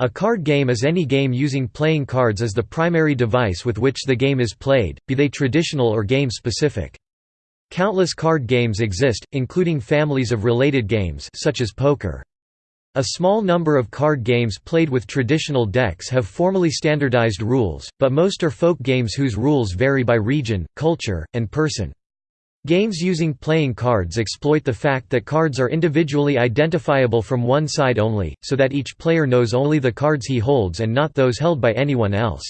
A card game is any game using playing cards as the primary device with which the game is played, be they traditional or game-specific. Countless card games exist, including families of related games such as poker. A small number of card games played with traditional decks have formally standardized rules, but most are folk games whose rules vary by region, culture, and person. Games using playing cards exploit the fact that cards are individually identifiable from one side only, so that each player knows only the cards he holds and not those held by anyone else.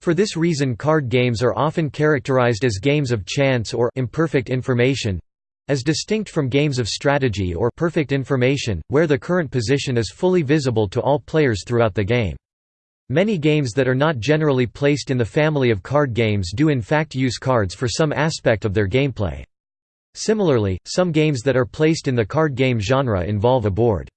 For this reason card games are often characterized as games of chance or imperfect information as distinct from games of strategy or perfect information, where the current position is fully visible to all players throughout the game. Many games that are not generally placed in the family of card games do in fact use cards for some aspect of their gameplay. Similarly, some games that are placed in the card game genre involve a board.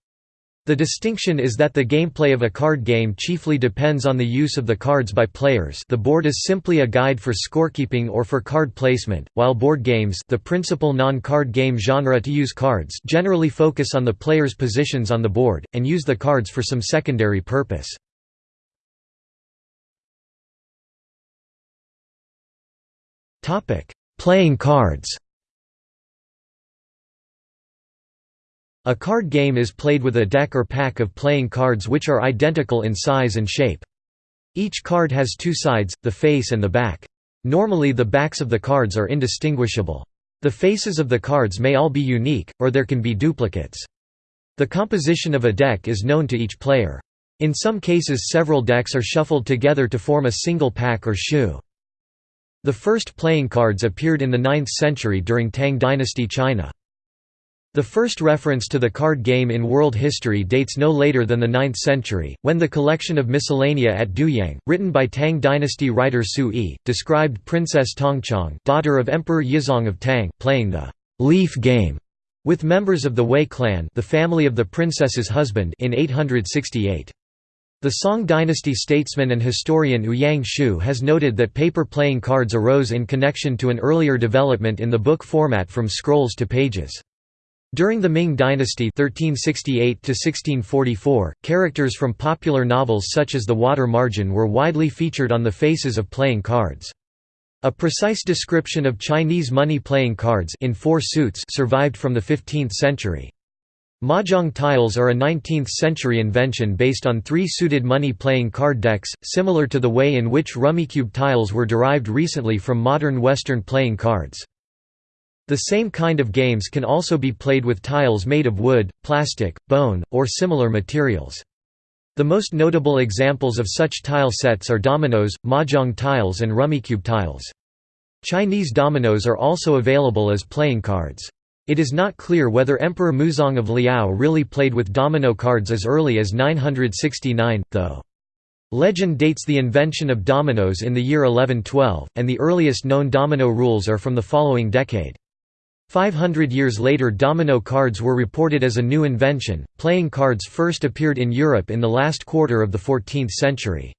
The distinction is that the gameplay of a card game chiefly depends on the use of the cards by players the board is simply a guide for scorekeeping or for card placement, while board games the principal non-card game genre to use cards generally focus on the player's positions on the board, and use the cards for some secondary purpose. Playing cards. A card game is played with a deck or pack of playing cards which are identical in size and shape. Each card has two sides, the face and the back. Normally the backs of the cards are indistinguishable. The faces of the cards may all be unique, or there can be duplicates. The composition of a deck is known to each player. In some cases several decks are shuffled together to form a single pack or shoe. The first playing cards appeared in the 9th century during Tang dynasty China. The first reference to the card game in world history dates no later than the 9th century, when the collection of Miscellanea at Duyang, written by Tang dynasty writer Su Yi, described Princess Tongchang daughter of Emperor Yizong of Tang playing the «leaf game» with members of the Wei clan the family of the princess's husband in 868. The Song dynasty statesman and historian Ouyang Xiu has noted that paper playing cards arose in connection to an earlier development in the book format from scrolls to pages. During the Ming dynasty 1368 characters from popular novels such as The Water Margin were widely featured on the faces of playing cards. A precise description of Chinese money playing cards in four suits survived from the 15th century. Mahjong tiles are a 19th-century invention based on three suited money-playing card decks, similar to the way in which Rummikub tiles were derived recently from modern Western playing cards. The same kind of games can also be played with tiles made of wood, plastic, bone, or similar materials. The most notable examples of such tile sets are dominoes, mahjong tiles and Rummikub tiles. Chinese dominoes are also available as playing cards. It is not clear whether Emperor Muzong of Liao really played with domino cards as early as 969, though. Legend dates the invention of dominoes in the year 1112, and the earliest known domino rules are from the following decade. 500 years later domino cards were reported as a new invention. Playing cards first appeared in Europe in the last quarter of the 14th century.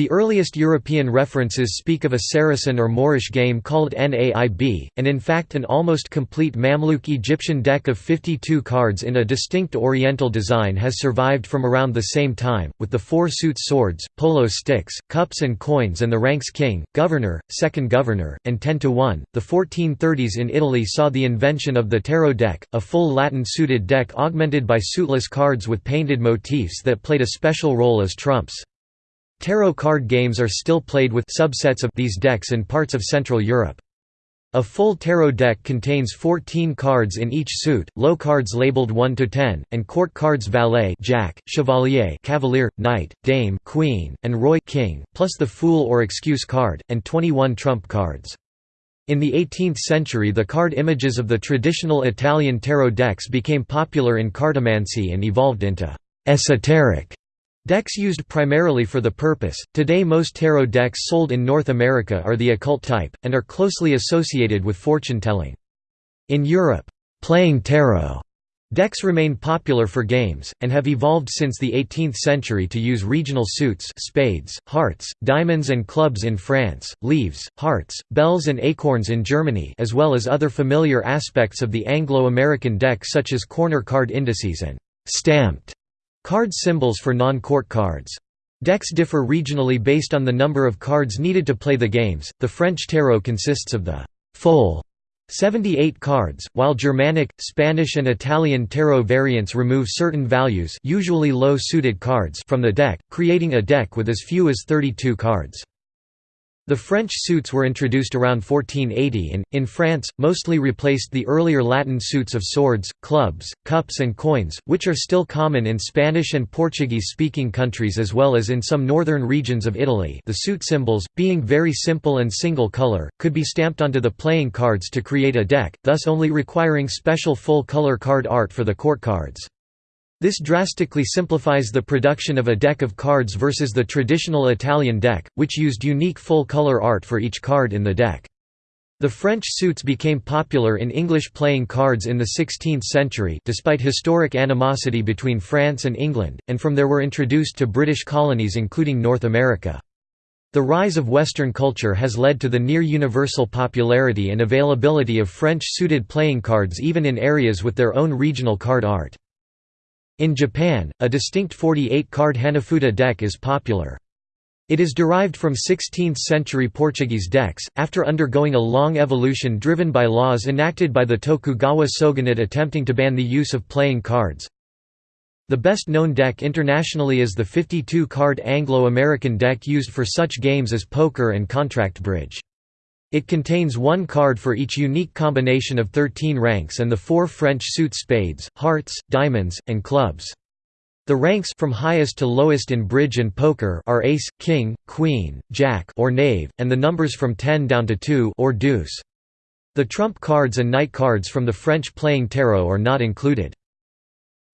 The earliest European references speak of a Saracen or Moorish game called Naib, and in fact an almost complete Mamluk Egyptian deck of 52 cards in a distinct Oriental design has survived from around the same time, with the four suits swords, polo sticks, cups and coins and the ranks king, governor, second governor, and 10 to 1. The 1430s in Italy saw the invention of the tarot deck, a full Latin suited deck augmented by suitless cards with painted motifs that played a special role as trumps. Tarot card games are still played with subsets of these decks in parts of Central Europe. A full tarot deck contains 14 cards in each suit, low cards labeled 1 to 10, and court cards valet jack, chevalier cavalier, knight, dame queen, and roi king, plus the fool or excuse card, and 21 trump cards. In the 18th century the card images of the traditional Italian tarot decks became popular in cartomancy and evolved into «esoteric» Decks used primarily for the purpose. Today, most tarot decks sold in North America are the occult type, and are closely associated with fortune telling. In Europe, playing tarot decks remain popular for games, and have evolved since the 18th century to use regional suits spades, hearts, diamonds and clubs in France, leaves, hearts, bells and acorns in Germany as well as other familiar aspects of the Anglo-American deck such as corner card indices and «stamped» Card symbols for non-court cards. Decks differ regionally based on the number of cards needed to play the games. The French tarot consists of the full 78 cards, while Germanic, Spanish and Italian tarot variants remove certain values usually low-suited cards from the deck, creating a deck with as few as 32 cards. The French suits were introduced around 1480 and, in France, mostly replaced the earlier Latin suits of swords, clubs, cups and coins, which are still common in Spanish and Portuguese-speaking countries as well as in some northern regions of Italy the suit symbols, being very simple and single color, could be stamped onto the playing cards to create a deck, thus only requiring special full-color card art for the court cards. This drastically simplifies the production of a deck of cards versus the traditional Italian deck, which used unique full-color art for each card in the deck. The French suits became popular in English playing cards in the 16th century despite historic animosity between France and England, and from there were introduced to British colonies including North America. The rise of Western culture has led to the near-universal popularity and availability of French-suited playing cards even in areas with their own regional card art. In Japan, a distinct 48-card Hanafuda deck is popular. It is derived from 16th-century Portuguese decks, after undergoing a long evolution driven by laws enacted by the Tokugawa shogunate attempting to ban the use of playing cards. The best-known deck internationally is the 52-card Anglo-American deck used for such games as poker and contract bridge. It contains one card for each unique combination of 13 ranks and the four French suit spades, hearts, diamonds, and clubs. The ranks from highest to lowest in bridge and poker are ace, king, queen, jack or knave, and the numbers from 10 down to 2 or deuce. The trump cards and knight cards from the French playing tarot are not included.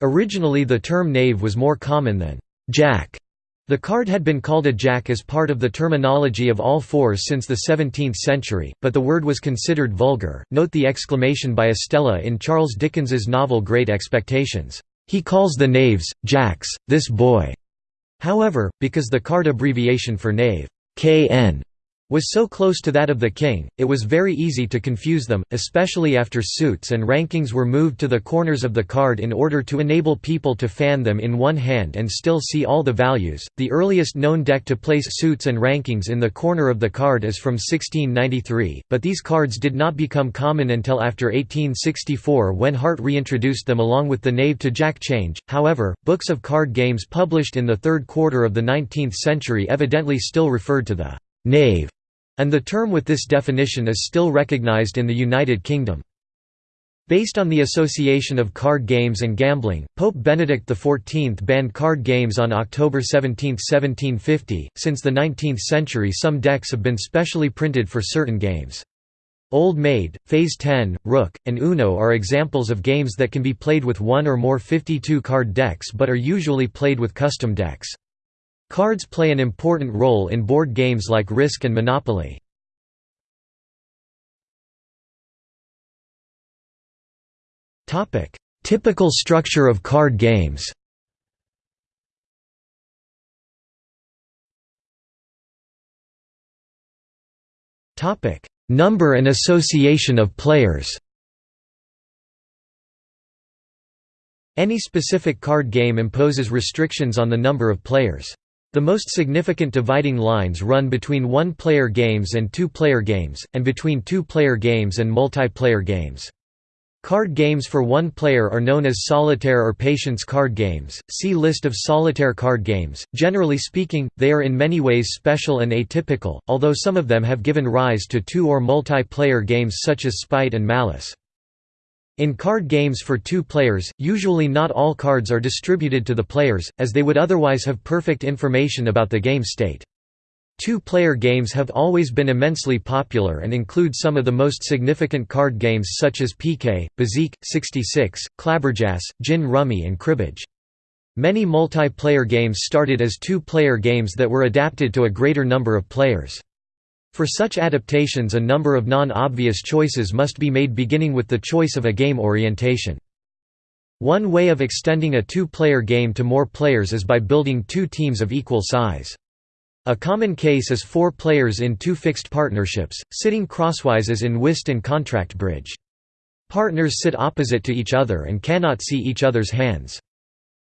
Originally the term knave was more common than jack the card had been called a jack as part of the terminology of all fours since the 17th century, but the word was considered vulgar. Note the exclamation by Estella in Charles Dickens's novel Great Expectations, "He calls the knaves jacks, this boy." However, because the card abbreviation for knave, KN, was so close to that of the king, it was very easy to confuse them, especially after suits and rankings were moved to the corners of the card in order to enable people to fan them in one hand and still see all the values. The earliest known deck to place suits and rankings in the corner of the card is from 1693, but these cards did not become common until after 1864 when Hart reintroduced them along with the knave to jack change. However, books of card games published in the third quarter of the 19th century evidently still referred to the knave and the term with this definition is still recognized in the United Kingdom. Based on the association of card games and gambling, Pope Benedict XIV banned card games on October 17, 1750. Since the 19th century, some decks have been specially printed for certain games. Old Maid, Phase 10, Rook, and Uno are examples of games that can be played with one or more 52 card decks but are usually played with custom decks. Cards play an important role in board games like Risk and Monopoly. Typical structure of card games Number and association of players Any specific card game imposes restrictions on the number of players. The most significant dividing lines run between one-player games and two-player games, and between two-player games and multiplayer games. Card games for one player are known as solitaire or patience card games. See list of solitaire card games. Generally speaking, they are in many ways special and atypical, although some of them have given rise to two or multiplayer games such as Spite and Malice. In card games for two players, usually not all cards are distributed to the players, as they would otherwise have perfect information about the game state. Two-player games have always been immensely popular and include some of the most significant card games such as Piquet, Bezique, 66, Clabberjas, Gin Rummy and Cribbage. Many multiplayer games started as two-player games that were adapted to a greater number of players. For such adaptations a number of non-obvious choices must be made beginning with the choice of a game orientation. One way of extending a two-player game to more players is by building two teams of equal size. A common case is four players in two fixed partnerships, sitting crosswise as in whist and contract bridge. Partners sit opposite to each other and cannot see each other's hands.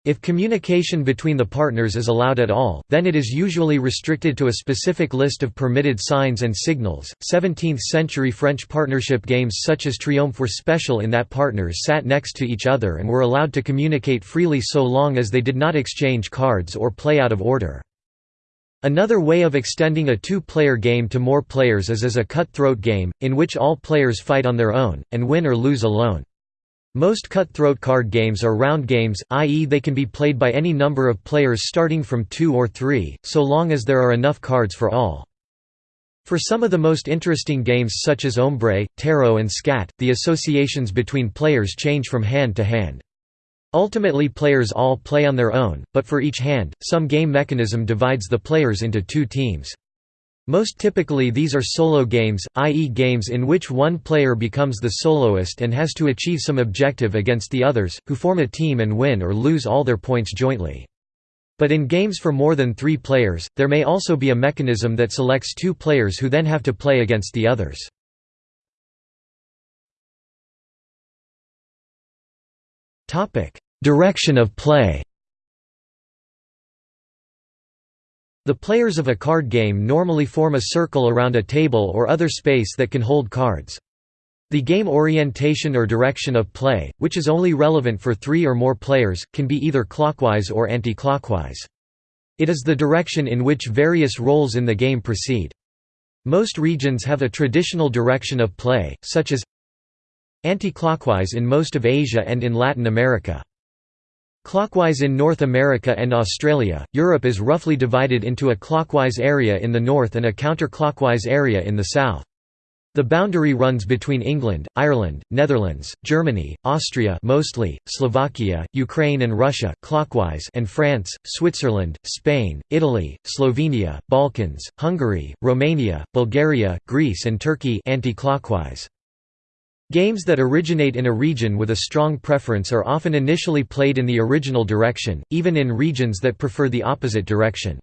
If communication between the partners is allowed at all, then it is usually restricted to a specific list of permitted signs and signals. 17th century French partnership games such as Triomphe were special in that partners sat next to each other and were allowed to communicate freely so long as they did not exchange cards or play out of order. Another way of extending a two-player game to more players is as a cutthroat game, in which all players fight on their own, and win or lose alone. Most cutthroat card games are round games, i.e. they can be played by any number of players starting from two or three, so long as there are enough cards for all. For some of the most interesting games such as Ombre, Tarot and Skat, the associations between players change from hand to hand. Ultimately players all play on their own, but for each hand, some game mechanism divides the players into two teams. Most typically these are solo games, i.e. games in which one player becomes the soloist and has to achieve some objective against the others, who form a team and win or lose all their points jointly. But in games for more than three players, there may also be a mechanism that selects two players who then have to play against the others. Direction of play The players of a card game normally form a circle around a table or other space that can hold cards. The game orientation or direction of play, which is only relevant for three or more players, can be either clockwise or anti-clockwise. It is the direction in which various roles in the game proceed. Most regions have a traditional direction of play, such as anti-clockwise in most of Asia and in Latin America. Clockwise in North America and Australia, Europe is roughly divided into a clockwise area in the north and a counterclockwise area in the south. The boundary runs between England, Ireland, Netherlands, Germany, Austria mostly, Slovakia, Ukraine and Russia clockwise and France, Switzerland, Spain, Italy, Slovenia, Balkans, Hungary, Romania, Bulgaria, Greece and Turkey anti-clockwise. Games that originate in a region with a strong preference are often initially played in the original direction, even in regions that prefer the opposite direction.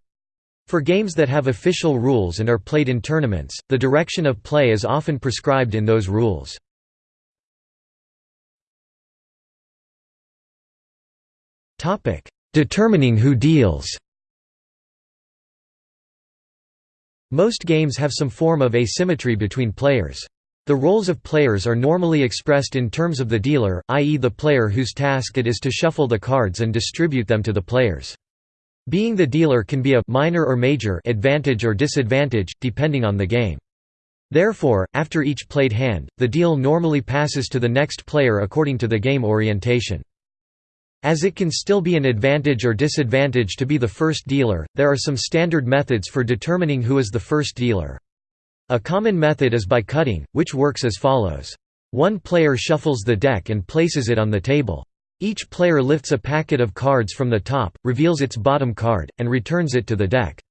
For games that have official rules and are played in tournaments, the direction of play is often prescribed in those rules. Determining who deals Most games have some form of asymmetry between players. The roles of players are normally expressed in terms of the dealer, i.e. the player whose task it is to shuffle the cards and distribute them to the players. Being the dealer can be a minor or major advantage or disadvantage, depending on the game. Therefore, after each played hand, the deal normally passes to the next player according to the game orientation. As it can still be an advantage or disadvantage to be the first dealer, there are some standard methods for determining who is the first dealer. A common method is by cutting, which works as follows. One player shuffles the deck and places it on the table. Each player lifts a packet of cards from the top, reveals its bottom card, and returns it to the deck.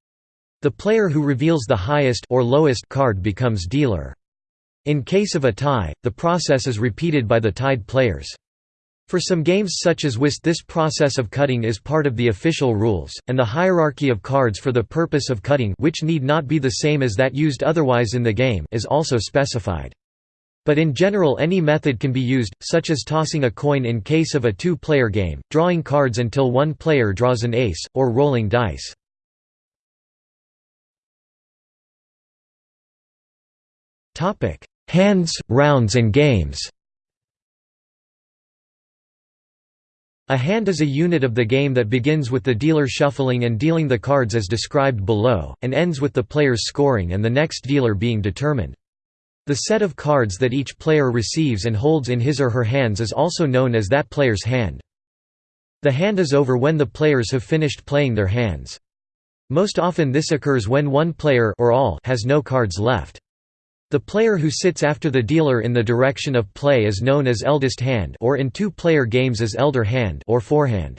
The player who reveals the highest or lowest card becomes dealer. In case of a tie, the process is repeated by the tied players. For some games such as Whist this process of cutting is part of the official rules, and the hierarchy of cards for the purpose of cutting which need not be the same as that used otherwise in the game is also specified. But in general any method can be used, such as tossing a coin in case of a two-player game, drawing cards until one player draws an ace, or rolling dice. Hands, rounds and games A hand is a unit of the game that begins with the dealer shuffling and dealing the cards as described below, and ends with the players scoring and the next dealer being determined. The set of cards that each player receives and holds in his or her hands is also known as that player's hand. The hand is over when the players have finished playing their hands. Most often this occurs when one player or all has no cards left. The player who sits after the dealer in the direction of play is known as eldest hand or in two-player games as elder hand or forehand.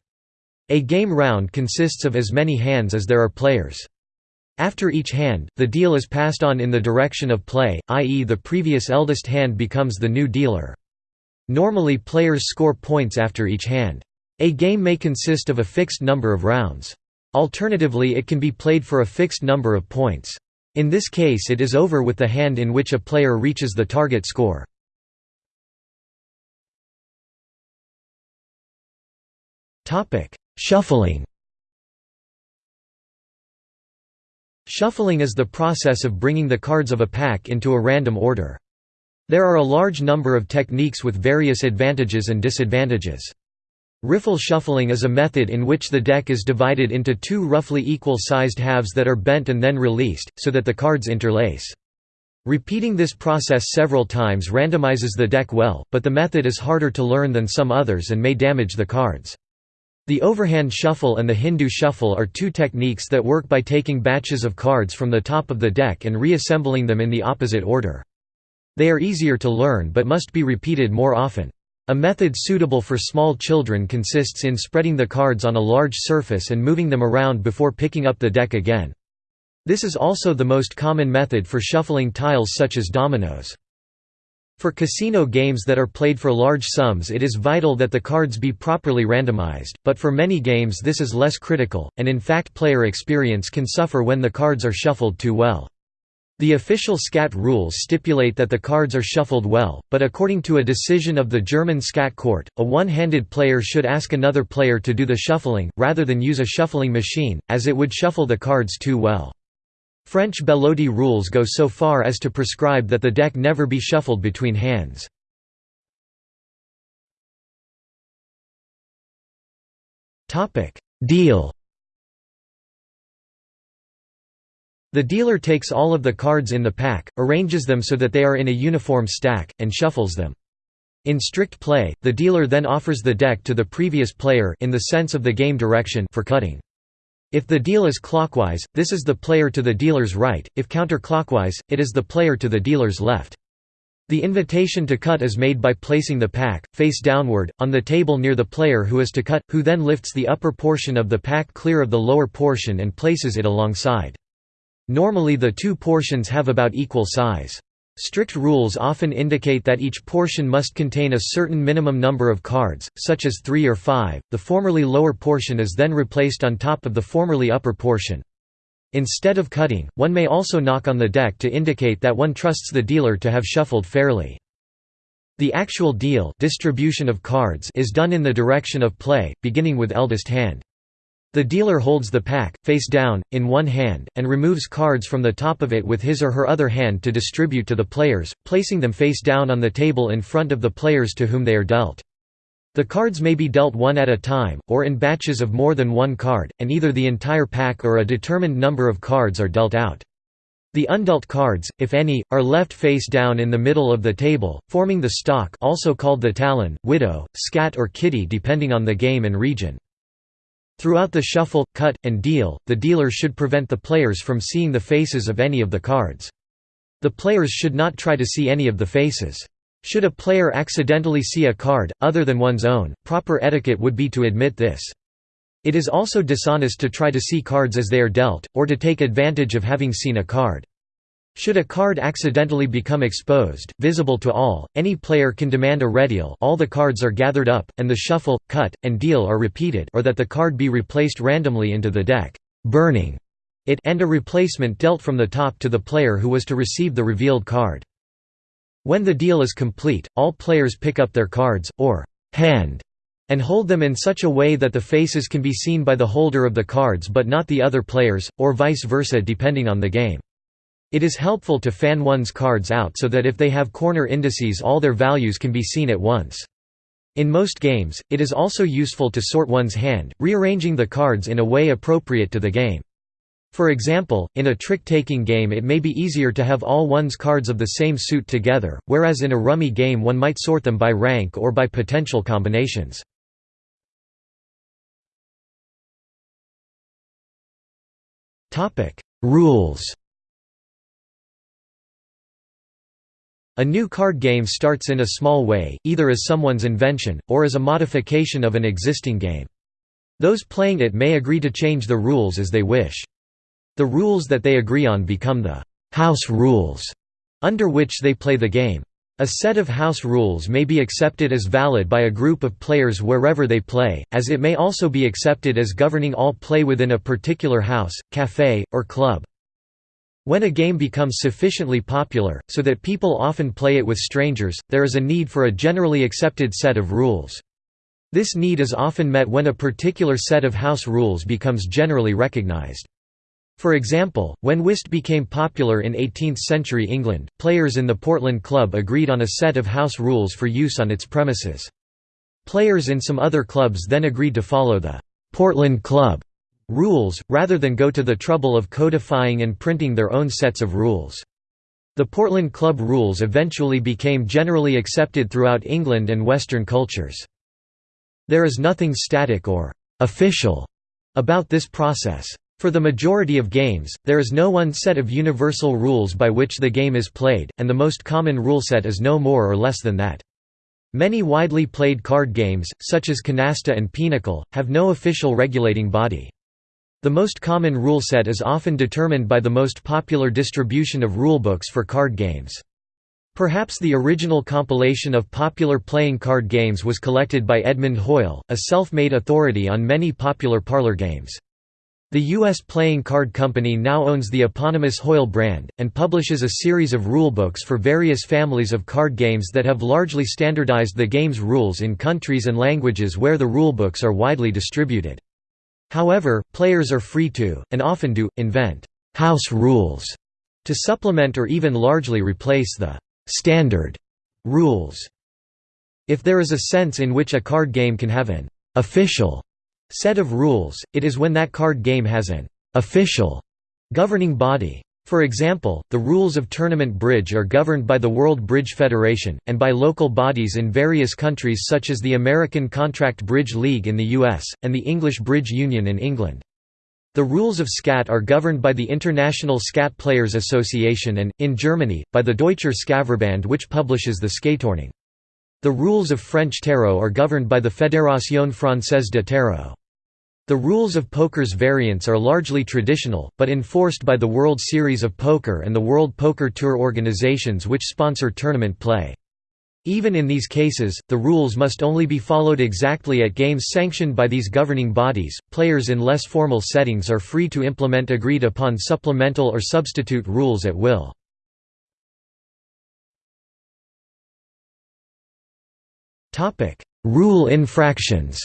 A game round consists of as many hands as there are players. After each hand, the deal is passed on in the direction of play, i.e. the previous eldest hand becomes the new dealer. Normally players score points after each hand. A game may consist of a fixed number of rounds. Alternatively it can be played for a fixed number of points. In this case it is over with the hand in which a player reaches the target score. Shuffling Shuffling is the process of bringing the cards of a pack into a random order. There are a large number of techniques with various advantages and disadvantages. Riffle shuffling is a method in which the deck is divided into two roughly equal-sized halves that are bent and then released, so that the cards interlace. Repeating this process several times randomizes the deck well, but the method is harder to learn than some others and may damage the cards. The overhand shuffle and the Hindu shuffle are two techniques that work by taking batches of cards from the top of the deck and reassembling them in the opposite order. They are easier to learn but must be repeated more often. A method suitable for small children consists in spreading the cards on a large surface and moving them around before picking up the deck again. This is also the most common method for shuffling tiles such as dominoes. For casino games that are played for large sums it is vital that the cards be properly randomized, but for many games this is less critical, and in fact player experience can suffer when the cards are shuffled too well. The official Skat rules stipulate that the cards are shuffled well, but according to a decision of the German Skat court, a one-handed player should ask another player to do the shuffling, rather than use a shuffling machine, as it would shuffle the cards too well. French Belote rules go so far as to prescribe that the deck never be shuffled between hands. Deal The dealer takes all of the cards in the pack, arranges them so that they are in a uniform stack, and shuffles them. In strict play, the dealer then offers the deck to the previous player in the sense of the game direction for cutting. If the deal is clockwise, this is the player to the dealer's right, if counterclockwise, it is the player to the dealer's left. The invitation to cut is made by placing the pack, face downward, on the table near the player who is to cut, who then lifts the upper portion of the pack clear of the lower portion and places it alongside. Normally the two portions have about equal size. Strict rules often indicate that each portion must contain a certain minimum number of cards, such as three or five. The formerly lower portion is then replaced on top of the formerly upper portion. Instead of cutting, one may also knock on the deck to indicate that one trusts the dealer to have shuffled fairly. The actual deal distribution of cards is done in the direction of play, beginning with eldest hand. The dealer holds the pack, face down, in one hand, and removes cards from the top of it with his or her other hand to distribute to the players, placing them face down on the table in front of the players to whom they are dealt. The cards may be dealt one at a time, or in batches of more than one card, and either the entire pack or a determined number of cards are dealt out. The undealt cards, if any, are left face down in the middle of the table, forming the stock also called the talon, widow, skat or kitty depending on the game and region. Throughout the shuffle, cut, and deal, the dealer should prevent the players from seeing the faces of any of the cards. The players should not try to see any of the faces. Should a player accidentally see a card, other than one's own, proper etiquette would be to admit this. It is also dishonest to try to see cards as they are dealt, or to take advantage of having seen a card. Should a card accidentally become exposed, visible to all, any player can demand a redeal all the cards are gathered up, and the shuffle, cut, and deal are repeated or that the card be replaced randomly into the deck, burning it and a replacement dealt from the top to the player who was to receive the revealed card. When the deal is complete, all players pick up their cards, or hand, and hold them in such a way that the faces can be seen by the holder of the cards but not the other players, or vice versa depending on the game. It is helpful to fan one's cards out so that if they have corner indices all their values can be seen at once. In most games, it is also useful to sort one's hand, rearranging the cards in a way appropriate to the game. For example, in a trick-taking game it may be easier to have all one's cards of the same suit together, whereas in a rummy game one might sort them by rank or by potential combinations. Rules A new card game starts in a small way, either as someone's invention, or as a modification of an existing game. Those playing it may agree to change the rules as they wish. The rules that they agree on become the «house rules», under which they play the game. A set of house rules may be accepted as valid by a group of players wherever they play, as it may also be accepted as governing all play within a particular house, café, or club. When a game becomes sufficiently popular, so that people often play it with strangers, there is a need for a generally accepted set of rules. This need is often met when a particular set of house rules becomes generally recognized. For example, when whist became popular in 18th-century England, players in the Portland Club agreed on a set of house rules for use on its premises. Players in some other clubs then agreed to follow the «Portland Club» rules, rather than go to the trouble of codifying and printing their own sets of rules. The Portland Club rules eventually became generally accepted throughout England and Western cultures. There is nothing static or «official» about this process. For the majority of games, there is no one set of universal rules by which the game is played, and the most common rule set is no more or less than that. Many widely played card games, such as Canasta and Pinochle, have no official regulating body. The most common rule set is often determined by the most popular distribution of rulebooks for card games. Perhaps the original compilation of popular playing card games was collected by Edmund Hoyle, a self-made authority on many popular parlor games. The U.S. Playing Card Company now owns the eponymous Hoyle brand, and publishes a series of rulebooks for various families of card games that have largely standardized the game's rules in countries and languages where the rulebooks are widely distributed. However, players are free to, and often do, invent «house rules» to supplement or even largely replace the standard rules. If there is a sense in which a card game can have an official set of rules, it is when that card game has an official governing body. For example, the rules of tournament bridge are governed by the World Bridge Federation, and by local bodies in various countries such as the American Contract Bridge League in the US, and the English Bridge Union in England. The rules of Skat are governed by the International Skat Players Association and, in Germany, by the Deutscher Skatverband which publishes the Skatordnung. The rules of French tarot are governed by the Fédération Française de Tarot. The rules of poker's variants are largely traditional, but enforced by the World Series of Poker and the World Poker Tour organizations which sponsor tournament play. Even in these cases, the rules must only be followed exactly at games sanctioned by these governing bodies. Players in less formal settings are free to implement agreed upon supplemental or substitute rules at will. Topic: Rule infractions.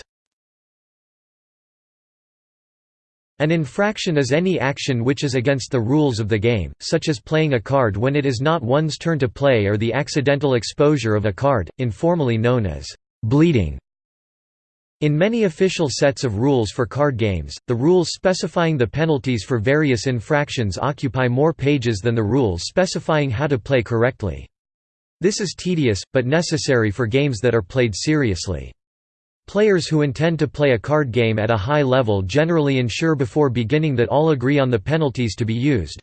An infraction is any action which is against the rules of the game, such as playing a card when it is not one's turn to play or the accidental exposure of a card, informally known as bleeding. In many official sets of rules for card games, the rules specifying the penalties for various infractions occupy more pages than the rules specifying how to play correctly. This is tedious, but necessary for games that are played seriously. Players who intend to play a card game at a high level generally ensure before beginning that all agree on the penalties to be used.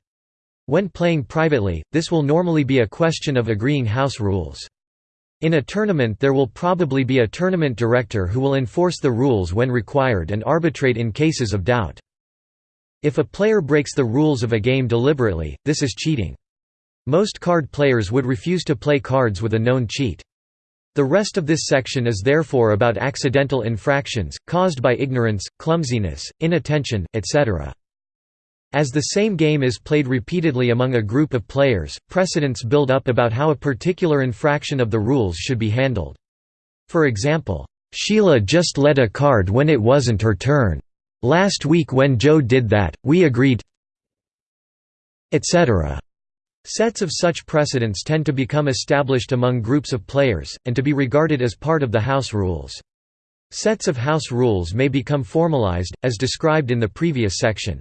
When playing privately, this will normally be a question of agreeing house rules. In a tournament there will probably be a tournament director who will enforce the rules when required and arbitrate in cases of doubt. If a player breaks the rules of a game deliberately, this is cheating. Most card players would refuse to play cards with a known cheat. The rest of this section is therefore about accidental infractions, caused by ignorance, clumsiness, inattention, etc. As the same game is played repeatedly among a group of players, precedents build up about how a particular infraction of the rules should be handled. For example, "'Sheila just led a card when it wasn't her turn. Last week when Joe did that, we agreed etc. Sets of such precedents tend to become established among groups of players, and to be regarded as part of the house rules. Sets of house rules may become formalized, as described in the previous section.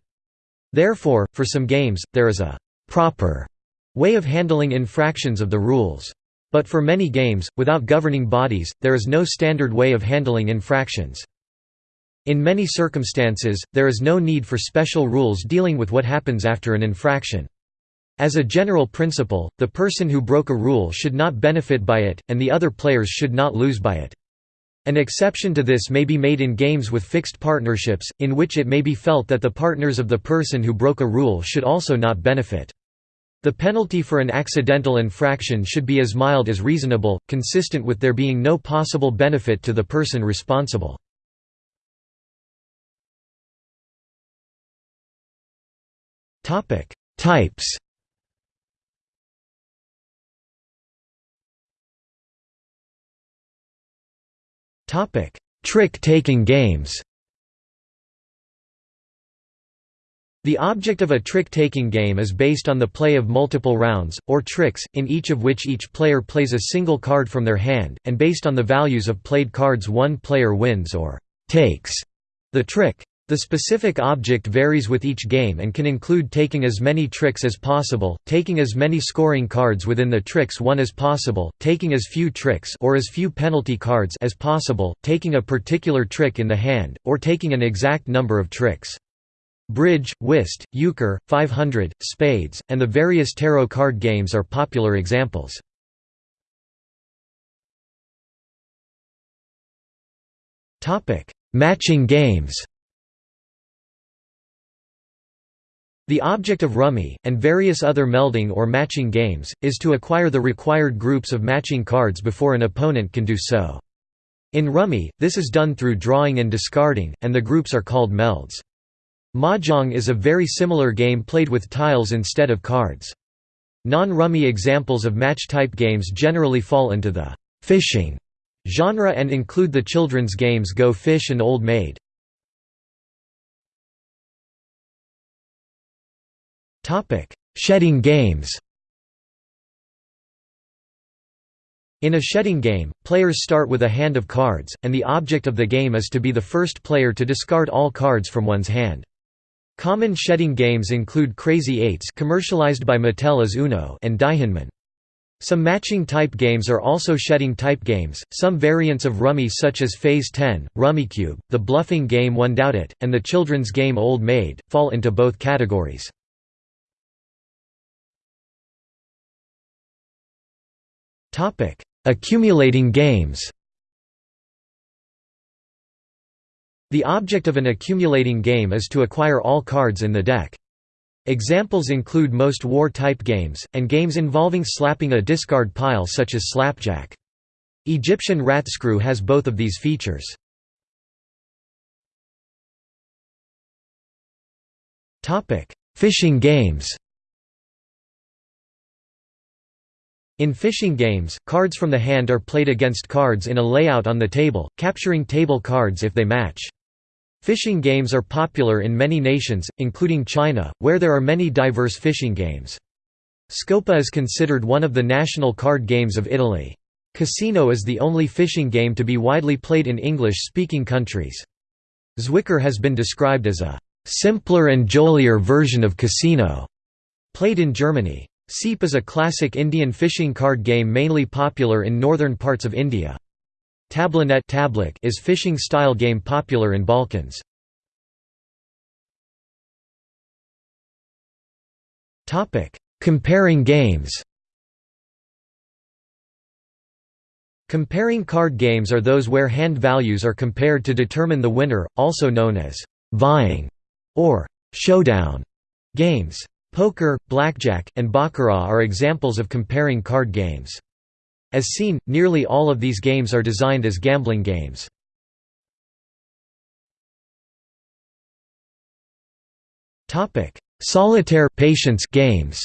Therefore, for some games, there is a «proper» way of handling infractions of the rules. But for many games, without governing bodies, there is no standard way of handling infractions. In many circumstances, there is no need for special rules dealing with what happens after an infraction. As a general principle, the person who broke a rule should not benefit by it, and the other players should not lose by it. An exception to this may be made in games with fixed partnerships, in which it may be felt that the partners of the person who broke a rule should also not benefit. The penalty for an accidental infraction should be as mild as reasonable, consistent with there being no possible benefit to the person responsible. Types Trick-taking games The object of a trick-taking game is based on the play of multiple rounds, or tricks, in each of which each player plays a single card from their hand, and based on the values of played cards one player wins or «takes» the trick. The specific object varies with each game and can include taking as many tricks as possible, taking as many scoring cards within the tricks won as possible, taking as few tricks or as few penalty cards as possible, taking a particular trick in the hand, or taking an exact number of tricks. Bridge, whist, euchre, 500, spades, and the various tarot card games are popular examples. Matching games The object of rummy, and various other melding or matching games, is to acquire the required groups of matching cards before an opponent can do so. In rummy, this is done through drawing and discarding, and the groups are called melds. Mahjong is a very similar game played with tiles instead of cards. Non-rummy examples of match-type games generally fall into the «fishing» genre and include the children's games Go Fish and Old Maid. Shedding games In a shedding game, players start with a hand of cards, and the object of the game is to be the first player to discard all cards from one's hand. Common shedding games include Crazy Eights commercialized by Mattel as Uno and Daihinmin. Some matching type games are also shedding type games. Some variants of Rummy such as Phase 10, Rummikub, the bluffing game One Doubt It, and the children's game Old Maid fall into both categories. Accumulating games The object of an accumulating game is to acquire all cards in the deck. Examples include most war-type games, and games involving slapping a discard pile such as Slapjack. Egyptian Ratscrew has both of these features. Fishing games In fishing games, cards from the hand are played against cards in a layout on the table, capturing table cards if they match. Fishing games are popular in many nations, including China, where there are many diverse fishing games. Scopa is considered one of the national card games of Italy. Casino is the only fishing game to be widely played in English-speaking countries. Zwicker has been described as a «simpler and jollier version of Casino», played in Germany. Seep is a classic Indian fishing card game mainly popular in northern parts of India. Tablanet is fishing-style game popular in Balkans. Comparing games Comparing card games are those where hand values are compared to determine the winner, also known as «vying» or «showdown» games. Poker, blackjack, and baccarat are examples of comparing card games. As seen, nearly all of these games are designed as gambling games. Topic: Solitaire patience games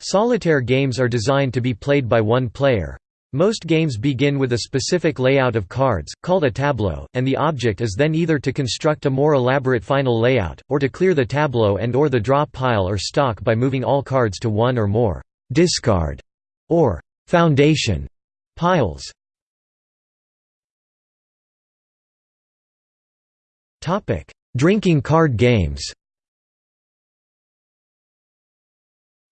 Solitaire games are designed to be played by one player. Most games begin with a specific layout of cards, called a tableau, and the object is then either to construct a more elaborate final layout, or to clear the tableau and or the draw pile or stock by moving all cards to one or more «discard» or «foundation» piles. Drinking card games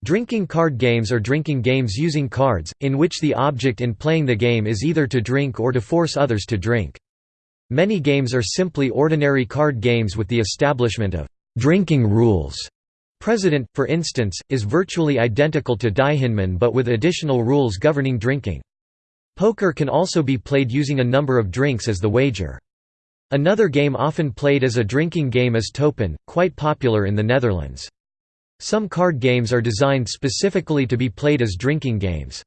Drinking card games are drinking games using cards, in which the object in playing the game is either to drink or to force others to drink. Many games are simply ordinary card games with the establishment of «drinking rules». President, for instance, is virtually identical to Daihinmin but with additional rules governing drinking. Poker can also be played using a number of drinks as the wager. Another game often played as a drinking game is Toepen, quite popular in the Netherlands. Some card games are designed specifically to be played as drinking games.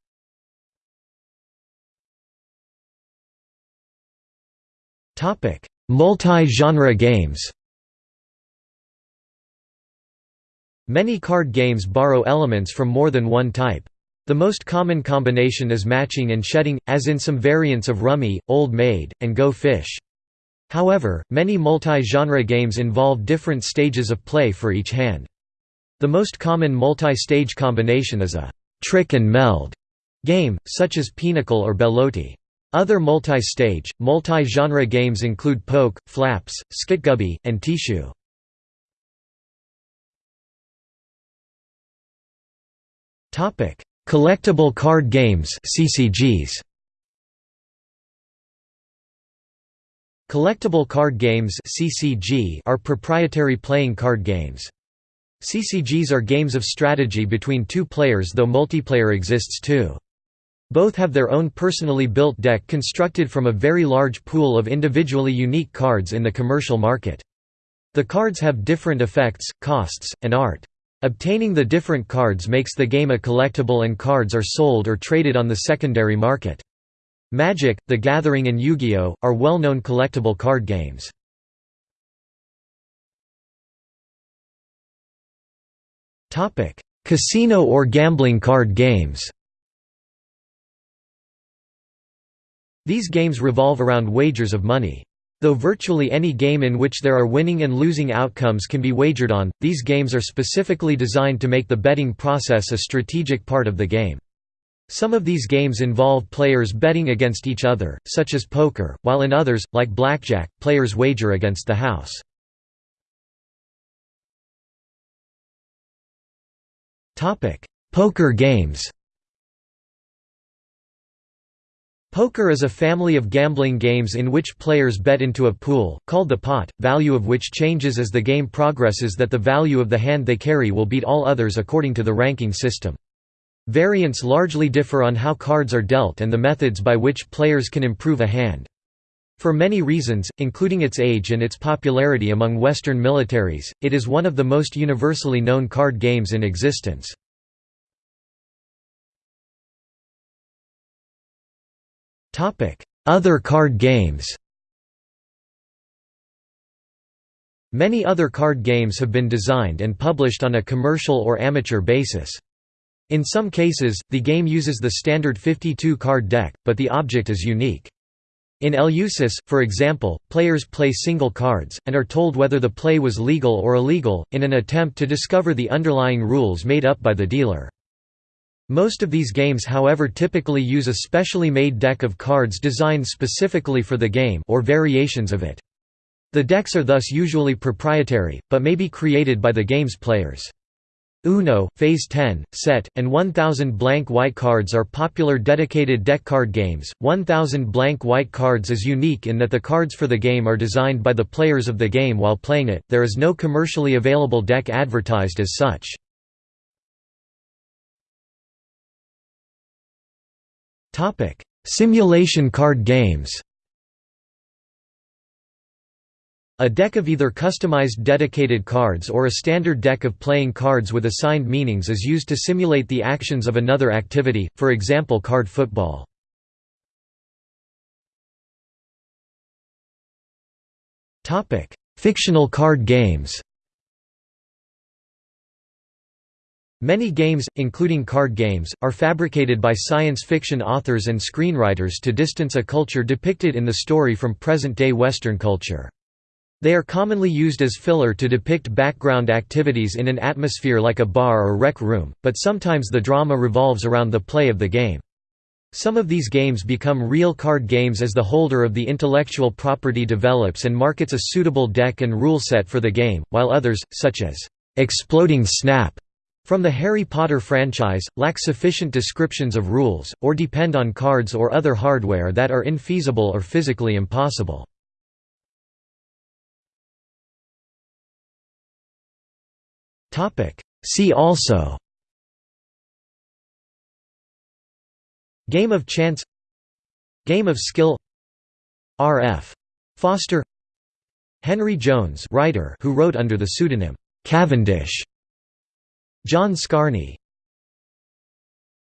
Multi-genre games Many card games borrow elements from more than one type. The most common combination is matching and shedding, as in some variants of Rummy, Old Maid, and Go Fish. However, many multi-genre games involve different stages of play for each hand. The most common multi-stage combination is a «trick and meld» game, such as Pinochle or Belote. Other multi-stage, multi-genre games include Poke, Flaps, Skitgubbe, and Tichu. Collectible card games CCGs. Collectible card games (CCG) are proprietary playing card games. CCGs are games of strategy between two players though multiplayer exists too. Both have their own personally built deck constructed from a very large pool of individually unique cards in the commercial market. The cards have different effects, costs, and art. Obtaining the different cards makes the game a collectible and cards are sold or traded on the secondary market. Magic, The Gathering and Yu-Gi-Oh! are well-known collectible card games. Casino or gambling card games These games revolve around wagers of money. Though virtually any game in which there are winning and losing outcomes can be wagered on, these games are specifically designed to make the betting process a strategic part of the game. Some of these games involve players betting against each other, such as poker, while in others, like blackjack, players wager against the house. Poker games Poker is a family of gambling games in which players bet into a pool, called the pot, value of which changes as the game progresses that the value of the hand they carry will beat all others according to the ranking system. Variants largely differ on how cards are dealt and the methods by which players can improve a hand. For many reasons, including its age and its popularity among Western militaries, it is one of the most universally known card games in existence. Other card games Many other card games have been designed and published on a commercial or amateur basis. In some cases, the game uses the standard 52-card deck, but the object is unique. In Eleusis, for example, players play single cards, and are told whether the play was legal or illegal, in an attempt to discover the underlying rules made up by the dealer. Most of these games however typically use a specially made deck of cards designed specifically for the game or variations of it. The decks are thus usually proprietary, but may be created by the game's players. Uno, Phase 10, Set, and 1000 blank white cards are popular dedicated deck card games. 1000 blank white cards is unique in that the cards for the game are designed by the players of the game while playing it, there is no commercially available deck advertised as such. Simulation card games A deck of either customized dedicated cards or a standard deck of playing cards with assigned meanings is used to simulate the actions of another activity, for example card football. Fictional card games Many games, including card games, are fabricated by science fiction authors and screenwriters to distance a culture depicted in the story from present-day Western culture. They are commonly used as filler to depict background activities in an atmosphere like a bar or rec room, but sometimes the drama revolves around the play of the game. Some of these games become real card games as the holder of the intellectual property develops and markets a suitable deck and rule set for the game, while others, such as Exploding Snap from the Harry Potter franchise, lack sufficient descriptions of rules, or depend on cards or other hardware that are infeasible or physically impossible. See also Game of chance Game of skill R.F. Foster Henry Jones writer who wrote under the pseudonym Cavendish. John Scarne